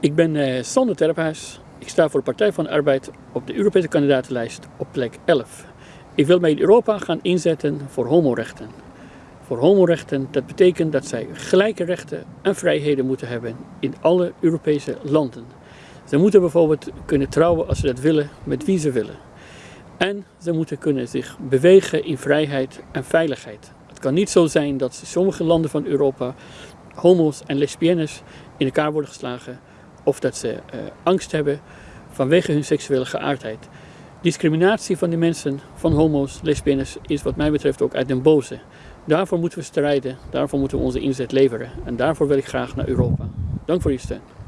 Ik ben uh, Sander Terphuis. Ik sta voor de Partij van de Arbeid op de Europese kandidatenlijst op plek 11. Ik wil mij in Europa gaan inzetten voor homorechten. Voor homorechten, dat betekent dat zij gelijke rechten en vrijheden moeten hebben in alle Europese landen. Ze moeten bijvoorbeeld kunnen trouwen als ze dat willen, met wie ze willen. En ze moeten kunnen zich bewegen in vrijheid en veiligheid. Het kan niet zo zijn dat sommige landen van Europa homo's en lesbiennes in elkaar worden geslagen of dat ze uh, angst hebben vanwege hun seksuele geaardheid. Discriminatie van die mensen, van homo's, lesbiennes, is wat mij betreft ook uit den boze. Daarvoor moeten we strijden, daarvoor moeten we onze inzet leveren en daarvoor wil ik graag naar Europa. Dank voor uw steun.